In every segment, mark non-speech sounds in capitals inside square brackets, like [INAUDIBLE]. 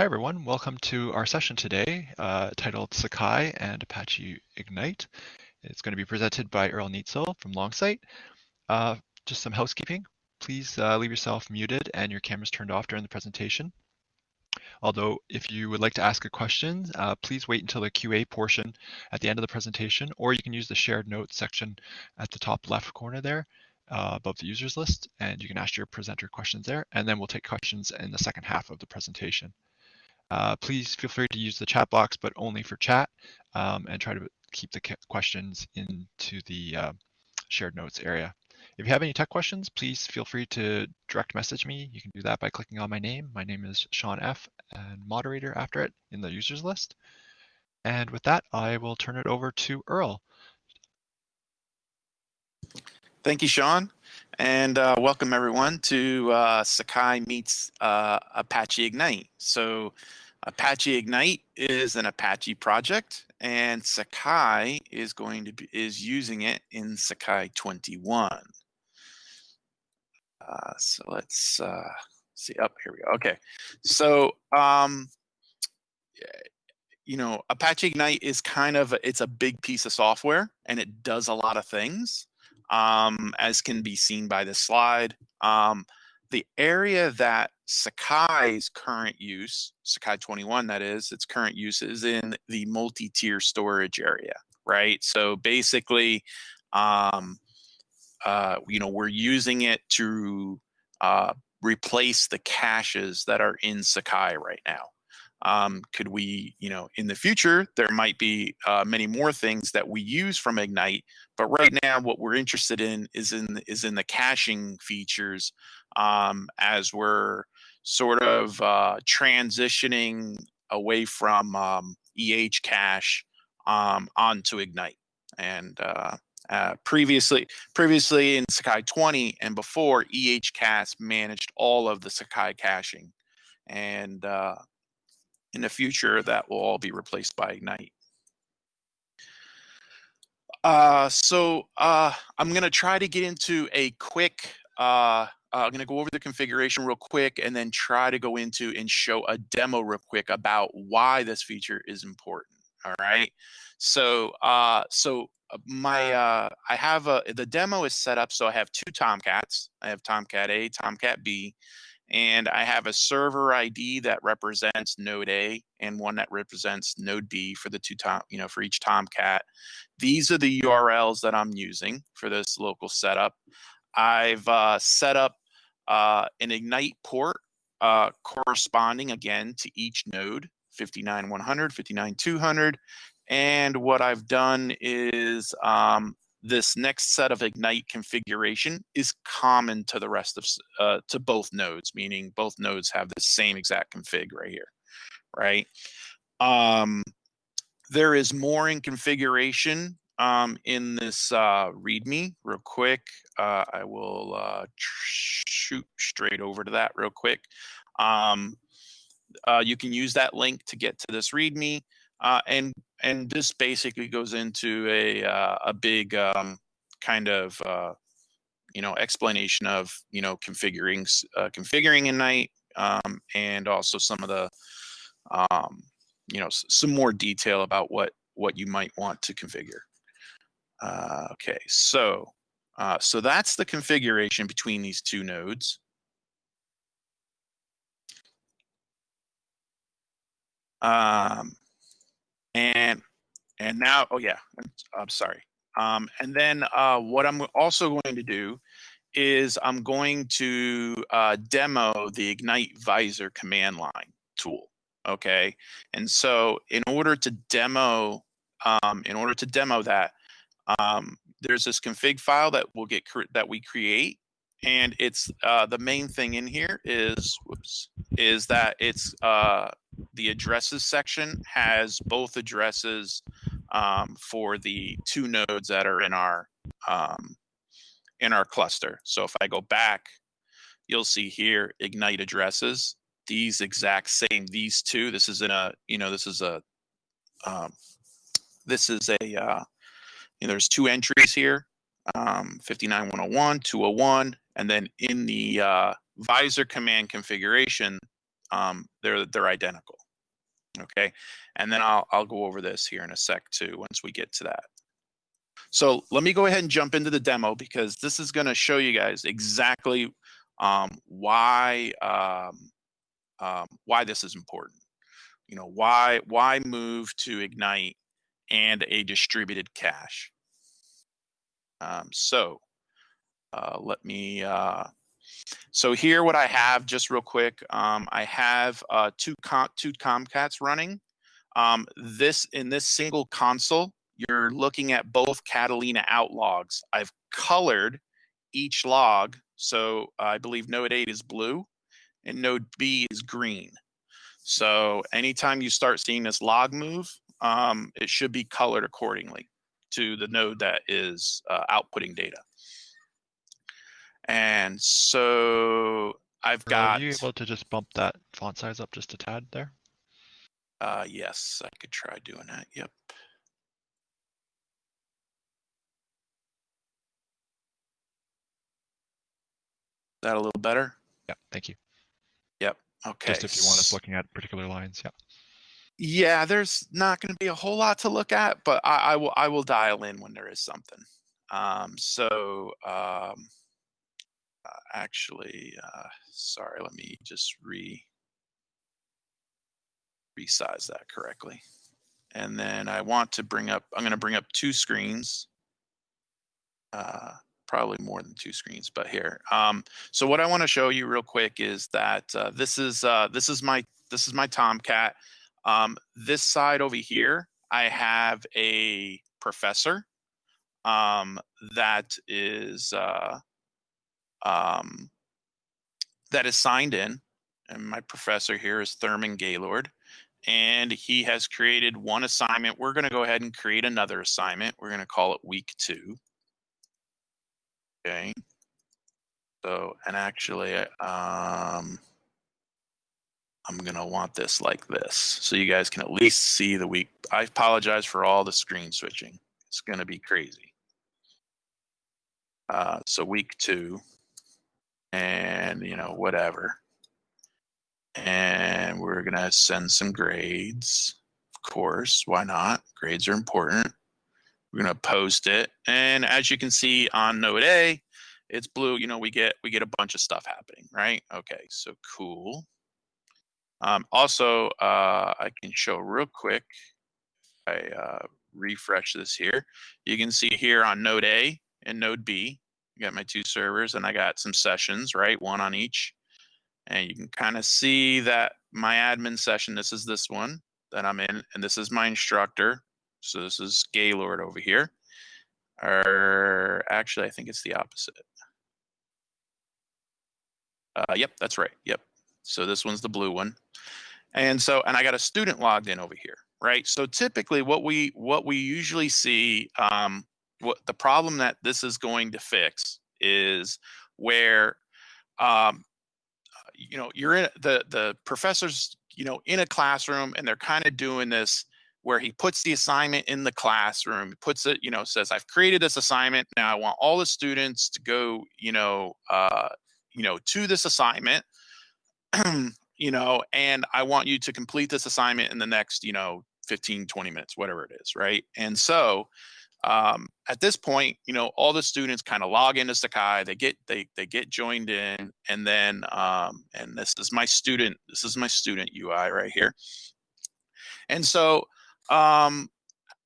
Hi everyone, welcome to our session today uh, titled Sakai and Apache Ignite. It's going to be presented by Earle Nietzel from Longsight. Uh, just some housekeeping. Please uh, leave yourself muted and your cameras turned off during the presentation. Although if you would like to ask a question, uh, please wait until the QA portion at the end of the presentation, or you can use the shared notes section at the top left corner there uh, above the users list, and you can ask your presenter questions there, and then we'll take questions in the second half of the presentation. Uh, please feel free to use the chat box, but only for chat, um, and try to keep the questions into the uh, shared notes area. If you have any tech questions, please feel free to direct message me. You can do that by clicking on my name. My name is Sean F. and moderator after it in the users list. And with that, I will turn it over to Earle. Thank you, Sean. And uh, welcome everyone to uh, Sakai meets uh, Apache Ignite. So Apache Ignite is an Apache project and Sakai is going to be is using it in Sakai 21. Uh, so let's uh, see up oh, here we go. Okay, so um, you know Apache Ignite is kind of it's a big piece of software and it does a lot of things um, as can be seen by this slide. Um, the area that Sakai's current use, Sakai 21 that is, its current use is in the multi-tier storage area, right? So basically, um, uh, you know, we're using it to uh, replace the caches that are in Sakai right now. Um, could we, you know, in the future, there might be uh, many more things that we use from Ignite, but right now, what we're interested in is in is in the caching features um, as we're sort of uh, transitioning away from um, EH cache um, onto Ignite. And uh, uh, previously, previously in Sakai 20 and before, EH cache managed all of the Sakai caching. And uh, in the future, that will all be replaced by Ignite. Uh, so uh, I'm going to try to get into a quick, uh, uh I'm going to go over the configuration real quick and then try to go into and show a demo real quick about why this feature is important. All right. So, uh, so uh, my, uh, I have a, the demo is set up. So I have two Tomcats. I have Tomcat A, Tomcat B, and I have a server ID that represents node A and one that represents node B for the two tom, you know, for each Tomcat. These are the URLs that I'm using for this local setup. I've uh, set up uh, an Ignite port uh, corresponding again to each node, 59100, 59200. And what I've done is um, this next set of Ignite configuration is common to the rest of, uh, to both nodes, meaning both nodes have the same exact config right here, right? Um, there is more in configuration um, in this uh, README real quick. Uh, I will uh, shoot straight over to that real quick. Um, uh, you can use that link to get to this README. Uh, and and this basically goes into a uh, a big um, kind of uh, you know explanation of you know configuring uh, configuring Ignite um, and also some of the um, you know some more detail about what what you might want to configure. Uh, okay, so uh, so that's the configuration between these two nodes. Um, and and now, oh yeah, I'm, sorry. Um, and then uh, what I'm also going to do is I'm going to uh, demo the Ignite Visor command line tool. Okay, and so in order to demo, um, in order to demo that, um, there's this config file that will get that we create, and it's uh, the main thing in here is whoops is that it's uh, the addresses section has both addresses um, for the two nodes that are in our um, in our cluster. So if I go back, you'll see here ignite addresses. These exact same these two. This is in a you know this is a um, this is a uh, you know, there's two entries here um, 59101 201 and then in the uh, visor command configuration um, they're they're identical. Okay, and then I'll I'll go over this here in a sec too once we get to that. So let me go ahead and jump into the demo because this is going to show you guys exactly um, why um, um, why this is important. You know why why move to Ignite and a distributed cache. Um, so uh, let me. Uh, so here, what I have, just real quick, um, I have uh, two com two Tomcats running. Um, this in this single console, you're looking at both Catalina out logs. I've colored each log, so I believe node A is blue and node B is green. So anytime you start seeing this log move, um, it should be colored accordingly to the node that is uh, outputting data. And so I've got. Are you able to just bump that font size up just a tad there? Uh, yes, I could try doing that. Yep. That a little better? Yeah, thank you. Yep. Okay. Just if you want us looking at particular lines, yeah. Yeah, there's not going to be a whole lot to look at, but I, I, will I will dial in when there is something. Um, so um, uh, actually, uh, sorry, let me just re resize that correctly. And then I want to bring up, I'm going to bring up two screens. Uh, probably more than two screens, but here. Um, so what I want to show you real quick is that uh, this is uh, this is my this is my Tomcat. Um, this side over here, I have a professor um, that is uh, um, that is signed in, and my professor here is Thurman Gaylord, and he has created one assignment. We're going to go ahead and create another assignment. We're going to call it week two. Okay. So, and actually, um, I'm gonna want this like this, so you guys can at least see the week. I apologize for all the screen switching. It's gonna be crazy. Uh, so week two, and you know whatever, and we're gonna send some grades. Of course, why not? Grades are important. We're gonna post it, and as you can see on Node A, it's blue. You know, we get we get a bunch of stuff happening, right? Okay, so cool. Um, also, uh, I can show real quick. I uh, refresh this here. You can see here on Node A and Node B, Got my two servers, and I got some sessions, right? One on each, and you can kind of see that my admin session. This is this one that I'm in, and this is my instructor. So this is Gaylord over here. Or actually, I think it's the opposite. Uh, yep, that's right. Yep. So this one's the blue one. And so, and I got a student logged in over here, right? So typically what we, what we usually see, um, what the problem that this is going to fix is where, um, you know, you're in the, the professors, you know, in a classroom and they're kind of doing this where he puts the assignment in the classroom, puts it, you know, says, I've created this assignment. Now I want all the students to go, you know, uh, you know, to this assignment, [CLEARS THROAT] you know, and I want you to complete this assignment in the next, you know, 15, 20 minutes, whatever it is, right? And so um, at this point, you know, all the students kind of log into Sakai, they get they they get joined in, and then um, and this is my student, this is my student UI right here. And so um,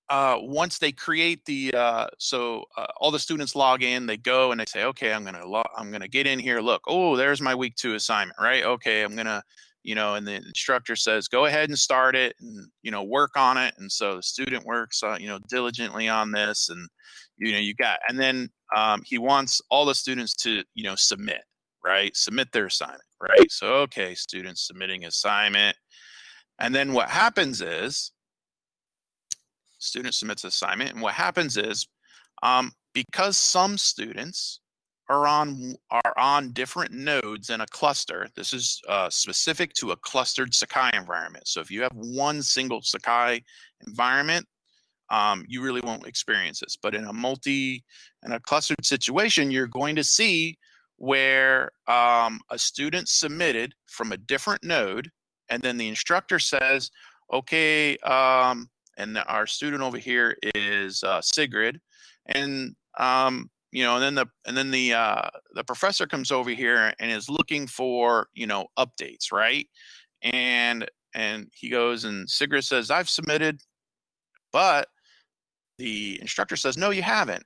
uh, once they create the uh, so uh, all the students log in, they go and they say, okay, I'm gonna I'm gonna get in here. Look, oh, there's my week two assignment, right? Okay, I'm gonna, you know, and the instructor says, go ahead and start it, and you know, work on it. And so the student works, uh, you know, diligently on this, and you know, you got, and then um, he wants all the students to, you know, submit, right? Submit their assignment, right? So okay, students submitting assignment, and then what happens is student submits assignment. And what happens is um, because some students are on are on different nodes in a cluster. This is uh, specific to a clustered Sakai environment. So if you have one single Sakai environment, um, you really won't experience this. But in a multi in a clustered situation, you're going to see where um, a student submitted from a different node and then the instructor says, okay, um, and our student over here is uh, Sigrid, and um, you know, and then the and then the uh, the professor comes over here and is looking for you know updates, right? And and he goes and Sigrid says, I've submitted, but the instructor says, no, you haven't.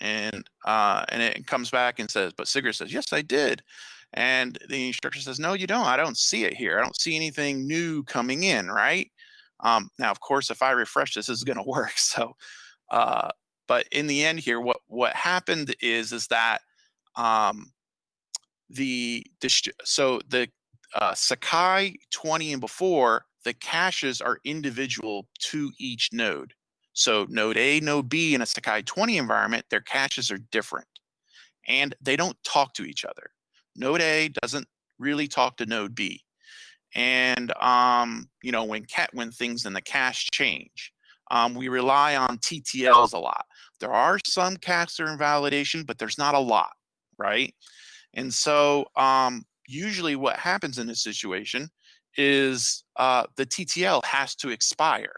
And uh, and it comes back and says, but Sigrid says, yes, I did. And the instructor says, no, you don't. I don't see it here. I don't see anything new coming in, right? Um, now, of course, if I refresh this, this is going [LAUGHS] to work. So, uh, but in the end here, what what happened is is that um, the so the uh, Sakai 20 and before, the caches are individual to each node. So node A, node B in a Sakai 20 environment, their caches are different and they don't talk to each other. Node A doesn't really talk to node B. And um, you know, when cat when things in the cache change, um, we rely on TTLs a lot. There are some are invalidation, but there's not a lot, right? And so um, usually what happens in this situation is uh, the TTL has to expire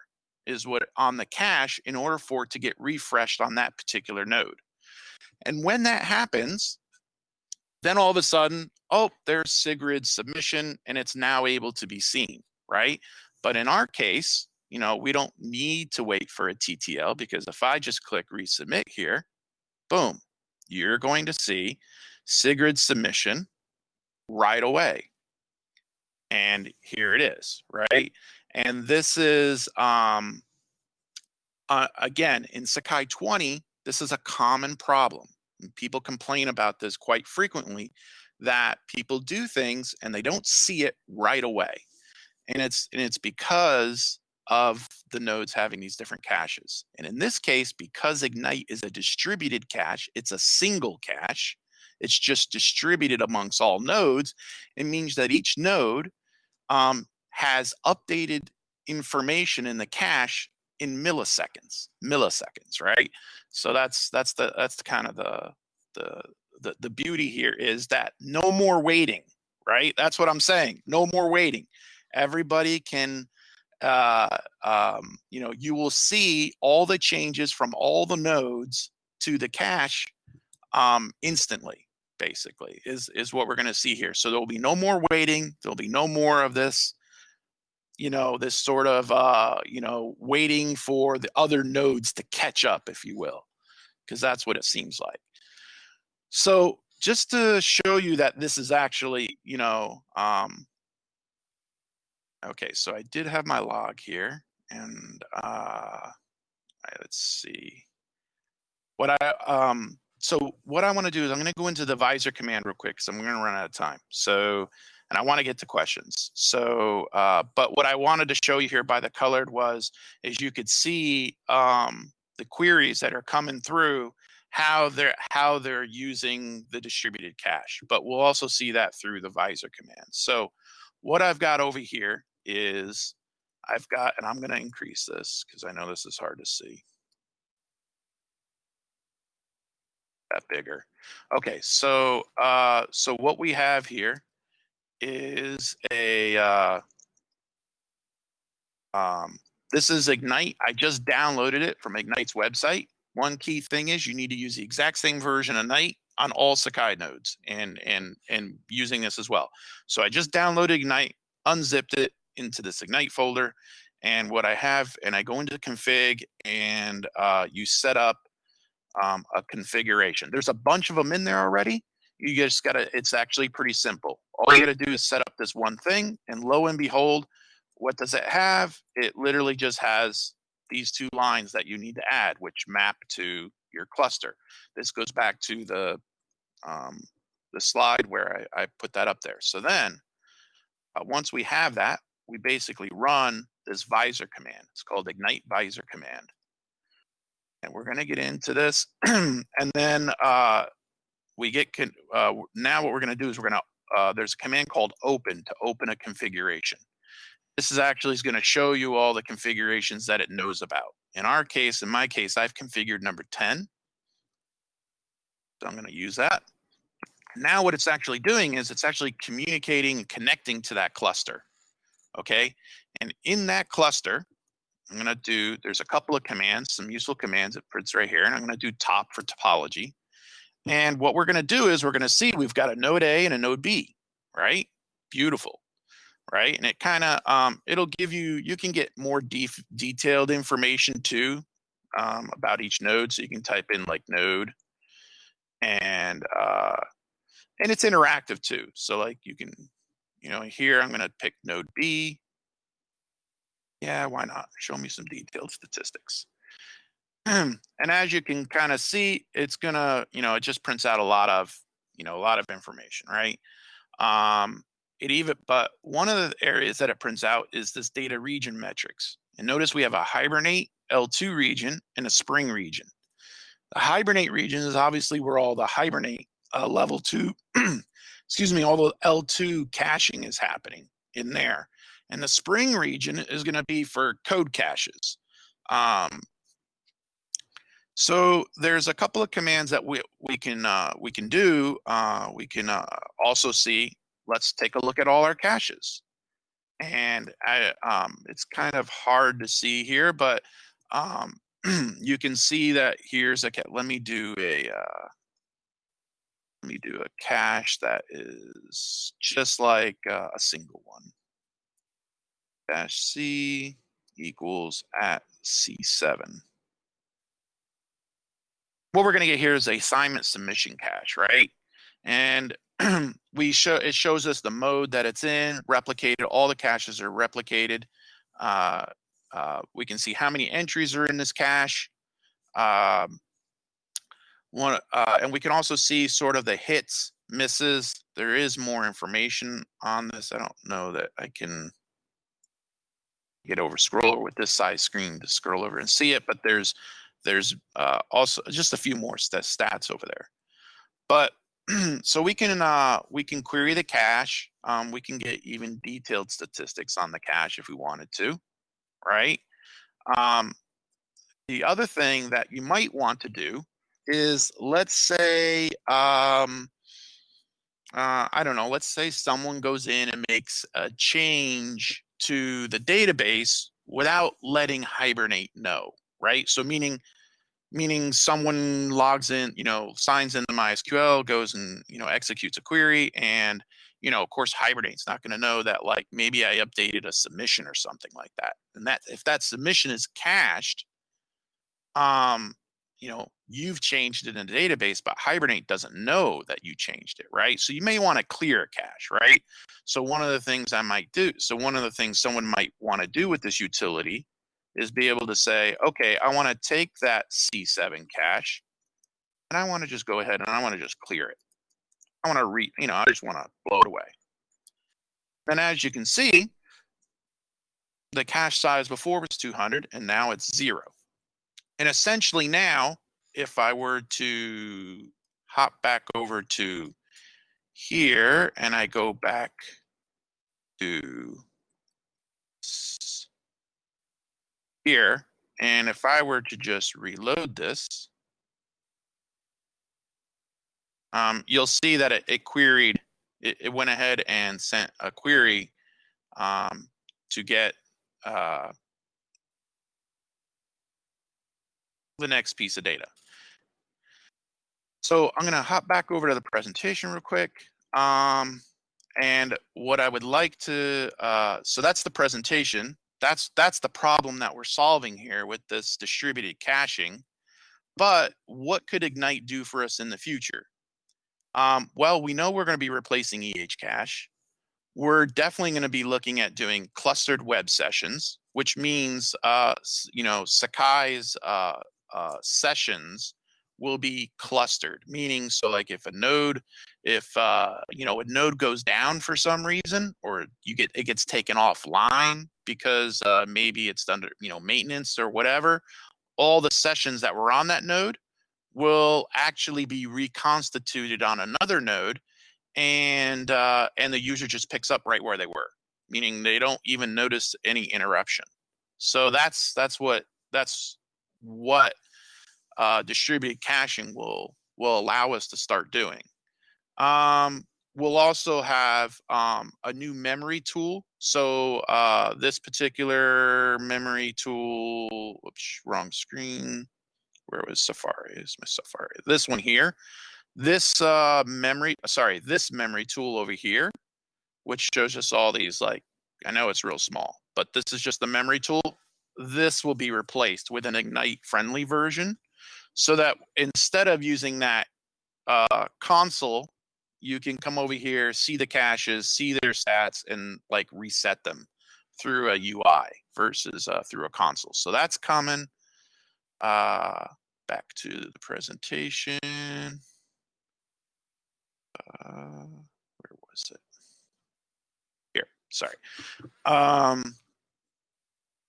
is what on the cache in order for it to get refreshed on that particular node. And when that happens, then all of a sudden, oh, there's Sigrid's submission and it's now able to be seen, right? But in our case, you know, we don't need to wait for a TTL because if I just click resubmit here, boom, you're going to see Sigrid's submission right away. And here it is, right? And this is, um, uh, again, in Sakai 20, this is a common problem. People complain about this quite frequently that people do things and they don't see it right away. And it's and it's because of the nodes having these different caches. And in this case, because Ignite is a distributed cache, it's a single cache. It's just distributed amongst all nodes. It means that each node um, has updated information in the cache in milliseconds milliseconds right so that's that's the that's the kind of the the the, the beauty here is that no more waiting right that's what i'm saying no more waiting everybody can uh, um, you know you will see all the changes from all the nodes to the cache um, instantly basically is is what we're going to see here. So there will be no more waiting there'll be no more of this you know this sort of uh you know waiting for the other nodes to catch up if you will because that's what it seems like. So just to show you that this is actually you know um okay so i did have my log here and uh let's see what i um so what I want to do is I'm going to go into the visor command real quick because I'm going to run out of time. So, and I want to get to questions. So, uh, but what I wanted to show you here by the colored was, is you could see um, the queries that are coming through, how they're how they're using the distributed cache. But we'll also see that through the visor command. So, what I've got over here is I've got, and I'm going to increase this because I know this is hard to see. that bigger. Okay, so uh, so what we have here is a uh, um, this is Ignite. I just downloaded it from Ignite's website. One key thing is you need to use the exact same version of Ignite on all Sakai nodes and and and using this as well. So I just downloaded Ignite, unzipped it into this Ignite folder, and what I have, and I go into config and uh, you set up um, a configuration. There's a bunch of them in there already. You just got to, it's actually pretty simple. All you got to do is set up this one thing, and lo and behold, what does it have? It literally just has these two lines that you need to add, which map to your cluster. This goes back to the um, the slide where I, I, put that up there. So then, uh, once we have that, we basically run this visor command. It's called ignite visor command and we're going to get into this. [CLEARS THROAT] and then uh, we get, uh, now what we're going to do is we're going to, uh, there's a command called open to open a configuration. This is actually going to show you all the configurations that it knows about. In our case, in my case, I've configured number 10. So I'm going to use that. Now what it's actually doing is it's actually communicating and connecting to that cluster. Okay. And in that cluster, I'm going to do, there's a couple of commands, some useful commands it prints right here. And I'm going to do top for topology. And what we're going to do is we're going to see we've got a node A and a node B, right? Beautiful, right? And it kind of, um, it'll give you, you can get more def- detailed information too um, about each node. So you can type in like node and, uh, and it's interactive too. So like you can, you know, here I'm going to pick node B. Yeah, why not? Show me some detailed statistics. [CLEARS THROAT] and as you can kind of see, it's gonna, you know, it just prints out a lot of, you know, a lot of information, right? Um, it even, but one of the areas that it prints out is this data region metrics. And notice we have a hibernate L2 region and a spring region. The hibernate region is obviously where all the hibernate uh, level two, [CLEARS THROAT] excuse me, all the L2 caching is happening in there. And the spring region is going to be for code caches. Um, so there's a couple of commands that we we can uh, we can do. Uh, we can uh, also see. Let's take a look at all our caches, and I, um, it's kind of hard to see here, but um, [CLEARS THROAT] you can see that here's a. Let me do a. Let me do a cache that is just like uh, a single one. Dash C equals at C7 what we're going to get here is a assignment submission cache, right? And [CLEARS THROAT] we show it shows us the mode that it's in, replicated. All the caches are replicated. Uh, uh, we can see how many entries are in this cache. Um, one, uh, and we can also see sort of the hits, misses. There is more information on this. I don't know that I can get over scroll with this size screen to scroll over and see it, but there's there's uh, also just a few more st stats over there. But [CLEARS THROAT] so we can uh, we can query the cache. Um, we can get even detailed statistics on the cache if we wanted to, right? Um, the other thing that you might want to do is let's say um, uh, I don't know. Let's say someone goes in and makes a change to the database without letting Hibernate know, right? So meaning meaning someone logs in, you know, signs into MySQL, goes and, you know, executes a query and, you know, of course, Hibernate's not going to know that like maybe I updated a submission or something like that. And that if that submission is cached, um, you know, you've changed it in the database, but Hibernate doesn't know that you changed it, right? So you may want to clear a cache, right? So one of the things I might do, so one of the things someone might want to do with this utility is be able to say, okay, I want to take that C7 cache and I want to just go ahead and I want to just clear it. I want to read, you know, I just want to blow it away. And as you can see, the cache size before was 200 and now it's zero. And essentially now, if I were to hop back over to here and I go back to here. And if I were to just reload this, um, you'll see that it, it queried, it, it, went ahead and sent a query um, to get uh, the next piece of data. So I'm going to hop back over to the presentation real quick. Um, and what I would like to, uh, so that's the presentation that's that's the problem that we're solving here with this distributed caching but what could ignite do for us in the future um, well we know we're going to be replacing eh cache we're definitely going to be looking at doing clustered web sessions which means uh, you know sakai's uh, uh, sessions will be clustered meaning so like if a node if uh, you know a node goes down for some reason or you get it gets taken offline because uh, maybe it's under you know maintenance or whatever all the sessions that were on that node will actually be reconstituted on another node and uh, and the user just picks up right where they were meaning they don't even notice any interruption. So that's that's what that's what uh, distributed caching will will allow us to start doing. Um, we'll also have um, a new memory tool. So uh, this particular memory tool, whoops, wrong screen. Where was Safari? Is my Safari? This one here. This uh, memory, sorry, this memory tool over here, which shows us all these like, I know it's real small, but this is just the memory tool. This will be replaced with an Ignite friendly version so that instead of using that uh, console you can come over here, see the caches, see their stats, and like reset them through a UI versus uh, through a console. So that's common. Uh, back to the presentation. Uh, where was it? Here, sorry. Um,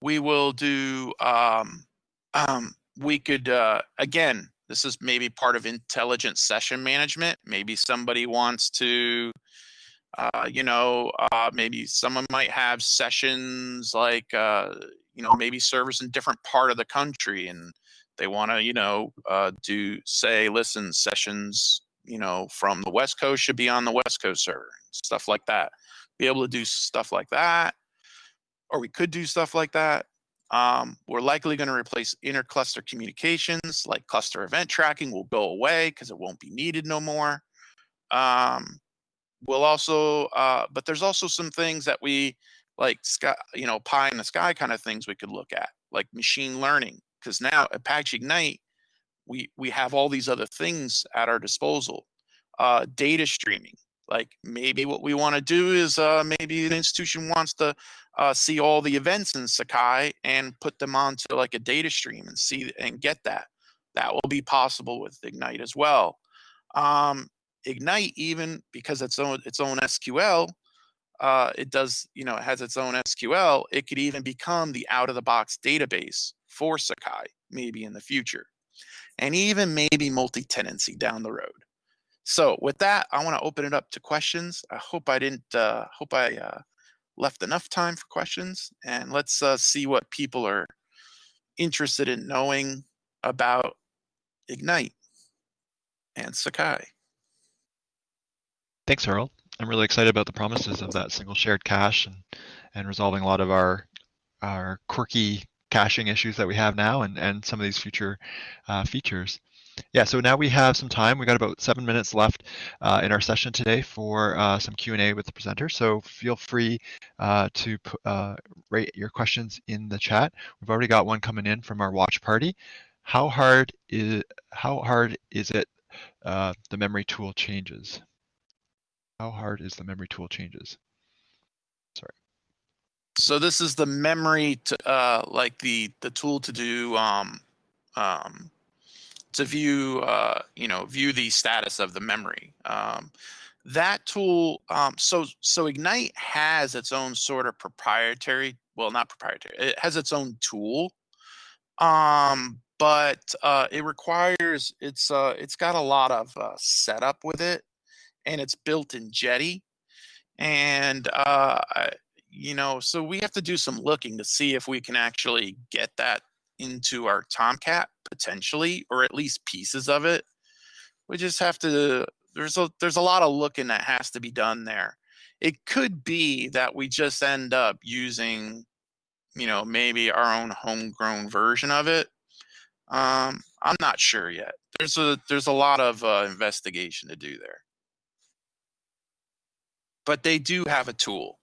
we will do, um, um, we could, uh, again, this is maybe part of intelligent session management. Maybe somebody wants to, uh, you know, uh, maybe someone might have sessions like, uh, you know, maybe servers in different part of the country and they want to, you know, uh, do say, listen, sessions, you know, from the West Coast should be on the West Coast server, stuff like that. Be able to do stuff like that, or we could do stuff like that. Um, we're likely going to replace inter-cluster communications, like cluster event tracking will go away because it won't be needed no more. Um, we'll also, uh, but there's also some things that we like, sky, you know, pie in the sky kind of things we could look at, like machine learning, because now Apache Ignite, we we have all these other things at our disposal. Uh, data streaming, like maybe what we want to do is uh, maybe an institution wants to uh, see all the events in Sakai and put them onto like a data stream and see and get that. That will be possible with Ignite as well. Um, Ignite, even because it's own its own SQL, uh, it does you know it has its own SQL. It could even become the out of the box database for Sakai maybe in the future, and even maybe multi tenancy down the road. So with that, I want to open it up to questions. I hope I didn't uh, hope I uh, left enough time for questions and let's uh, see what people are interested in knowing about Ignite and Sakai. Thanks, Earle. I'm really excited about the promises of that single shared cache and, and resolving a lot of our our quirky caching issues that we have now and, and some of these future uh, features. Yeah, so now we have some time. We got about seven minutes left uh, in our session today for uh, some Q&A with the presenter. So feel free uh, to uh, rate your questions in the chat. We've already got one coming in from our watch party. How hard is how hard is it uh, the memory tool changes? How hard is the memory tool changes? Sorry. So this is the memory to uh, like the the tool to do um, um, to view, uh, you know, view the status of the memory. Um, that tool, um, so so Ignite has its own sort of proprietary, well, not proprietary, it has its own tool, um, but uh, it requires it's uh, it's got a lot of uh, setup with it, and it's built in Jetty, and uh, you know, so we have to do some looking to see if we can actually get that into our Tomcat potentially, or at least pieces of it. We just have to. There's a there's a lot of looking that has to be done there. It could be that we just end up using, you know, maybe our own homegrown version of it. Um, I'm not sure yet. There's a there's a lot of uh, investigation to do there, but they do have a tool,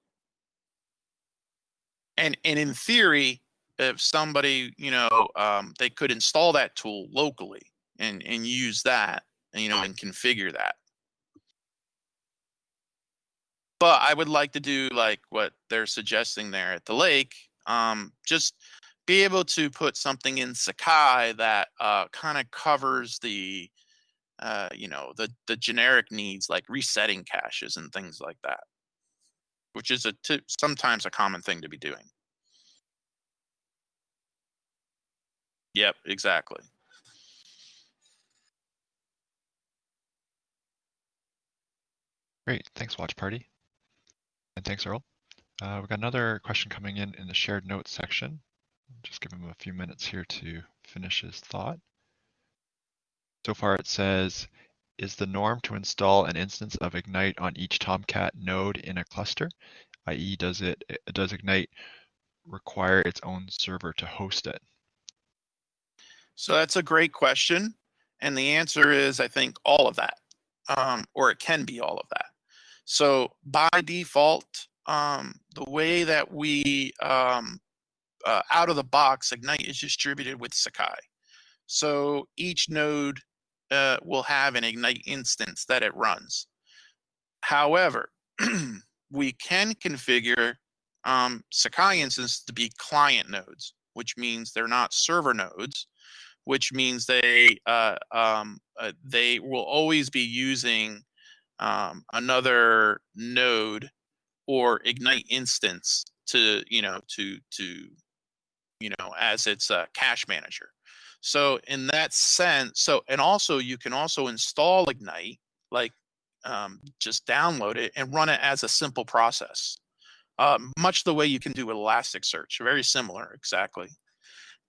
and and in theory, if somebody, you know, um, they could install that tool locally and and use that, you know, and configure that. But I would like to do like what they're suggesting there at the lake. Um, just be able to put something in Sakai that uh, kind of covers the, uh, you know, the the generic needs like resetting caches and things like that, which is a t- sometimes a common thing to be doing. Yep, exactly. Great, thanks Watch Party. And thanks Earle. Uh, we've got another question coming in in the shared notes section. Just give him a few minutes here to finish his thought. So far it says, is the norm to install an instance of Ignite on each Tomcat node in a cluster? i.e. does it does Ignite require its own server to host it? So that's a great question. And the answer is, I think, all of that, um, or it can be all of that. So by default, um, the way that we, um, uh, out of the box, Ignite is distributed with Sakai. So each node uh, will have an Ignite instance that it runs. However, [CLEARS THROAT] we can configure um, Sakai instances to be client nodes, which means they're not server nodes, which means they uh, um, uh, they will always be using um, another node or Ignite instance to you know to to you know as its a cache manager. So in that sense, so and also you can also install Ignite, like um, just download it and run it as a simple process, uh, much the way you can do with Elasticsearch. Very similar, exactly.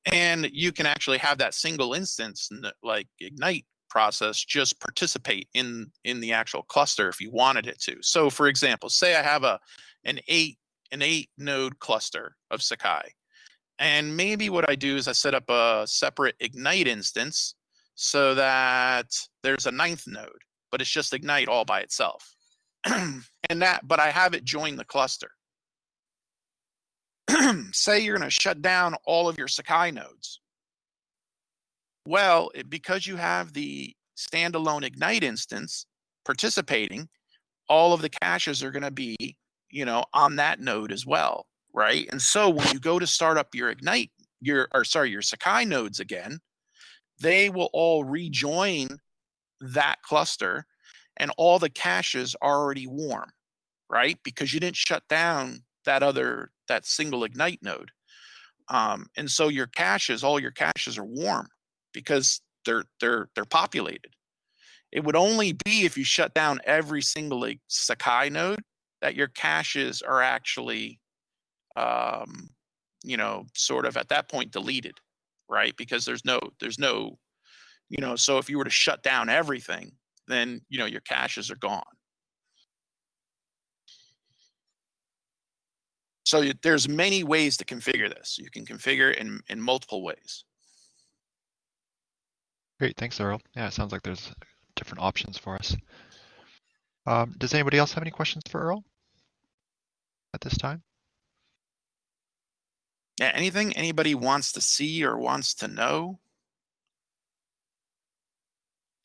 And you can actually have that single instance, like Ignite process, just participate in in the actual cluster if you wanted it to. So, for example, say I have a an eight an eight node cluster of Sakai and maybe what I do is I set up a separate Ignite instance so that there's a ninth node, but it's just Ignite all by itself. [CLEARS THROAT] and that, but I have it join the cluster. [CLEARS THROAT] Say you're going to shut down all of your Sakai nodes. Well, it, because you have the standalone Ignite instance participating, all of the caches are going to be, you know, on that node as well right? And so when you go to start up your Ignite, your or sorry, your Sakai nodes again, they will all rejoin that cluster and all the caches are already warm, right? Because you didn't shut down that other that single Ignite node. Um, and so your caches, all your caches are warm because they're they're they're populated. It would only be if you shut down every single Sakai node that your caches are actually um, you know, sort of at that point deleted, right? Because there's no, there's no, you know, so if you were to shut down everything, then, you know, your caches are gone. So there's many ways to configure this. You can configure in, in multiple ways. Great, thanks, Earle. Yeah, it sounds like there's different options for us. Um, does anybody else have any questions for Earle at this time? Yeah, anything anybody wants to see or wants to know?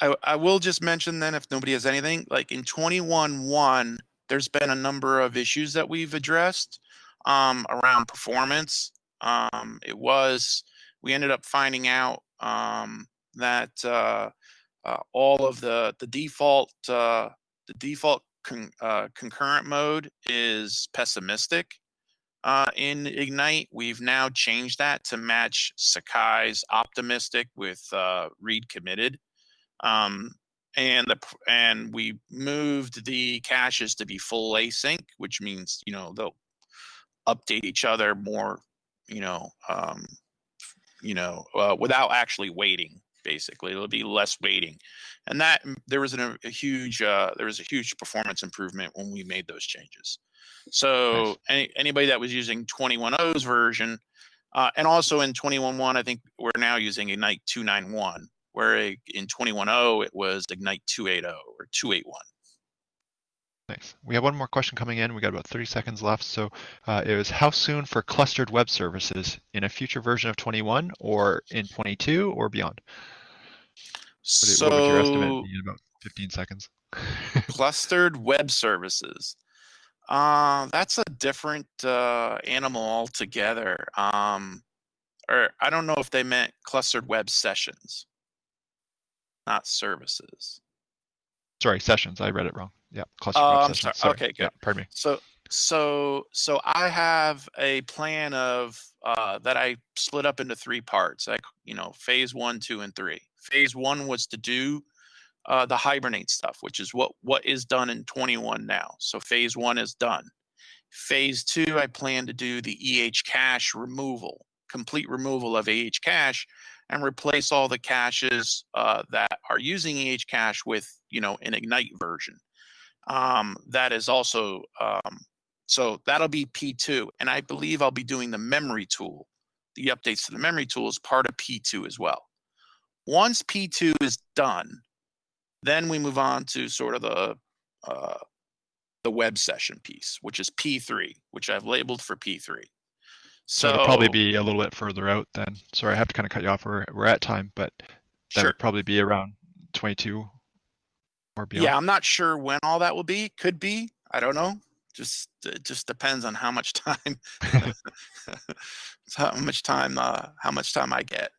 I, I will just mention then if nobody has anything, like in 21.1, there's been a number of issues that we've addressed um, around performance. Um, it was, we ended up finding out um, that uh, uh, all of the, the default, uh, the default con, uh, concurrent mode is pessimistic uh, in Ignite. We've now changed that to match Sakai's optimistic with uh, read committed. Um, and the and we moved the caches to be full async, which means you know they'll update each other more, you know, um, you know, uh, without actually waiting. Basically, it'll be less waiting, and that there was an, a huge uh, there was a huge performance improvement when we made those changes. So nice. any, anybody that was using 21.0's version, uh, and also in 21.1, I think we're now using Ignite 291, where in 21.0 it was Ignite 280 or 281. Nice. We have one more question coming in. We got about 30 seconds left. So uh, it was how soon for clustered web services in a future version of 21 or in 22 or beyond? What, so, what would your estimate be in about 15 seconds? [LAUGHS] clustered web services. Uh, that's a different uh, animal altogether. Um, or I don't know if they meant clustered web sessions, not services. Sorry, sessions. I read it wrong. Yeah, web um, sessions. Sorry. Okay, good. Yeah, pardon me. So, so, so I have a plan of uh, that I split up into three parts. Like, you know, phase one, two, and three. Phase one was to do uh, the hibernate stuff, which is what what is done in 21 now. So phase one is done. Phase two, I plan to do the EH cache removal, complete removal of EH cache, and replace all the caches uh, that are using EH cache with you know an ignite version um, that is also um, so that'll be p2 and i believe i'll be doing the memory tool the updates to the memory tool is part of p2 as well once p2 is done then we move on to sort of the uh, the web session piece which is p3 which i've labeled for p3 So it'll probably be a little bit further out then. Sorry, I have to kind of cut you off. We're, we're at time, but that sure would probably be around 22 or beyond. Yeah, I'm not sure when all that will be. Could be. I don't know. Just it just depends on how much [LAUGHS] time how much time uh how much time I get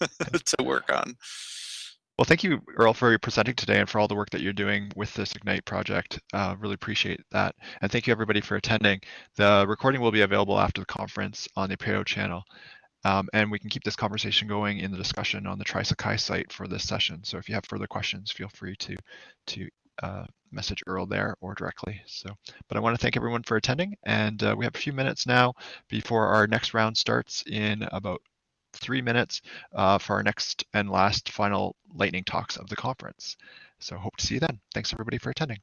[LAUGHS] to work on. Well, thank you, Earle, for your presenting today and for all the work that you're doing with this Ignite project. Uh, really appreciate that. And thank you, everybody, for attending. The recording will be available after the conference on the Apereo channel. Um, and we can keep this conversation going in the discussion on the TrySakai site for this session. So if you have further questions, feel free to, to uh, message Earle there or directly. So, but I want to thank everyone for attending. And uh, we have a few minutes now before our next round starts in about three minutes uh, for our next and last final lightning talks of the conference. So hope to see you then. Thanks everybody for attending.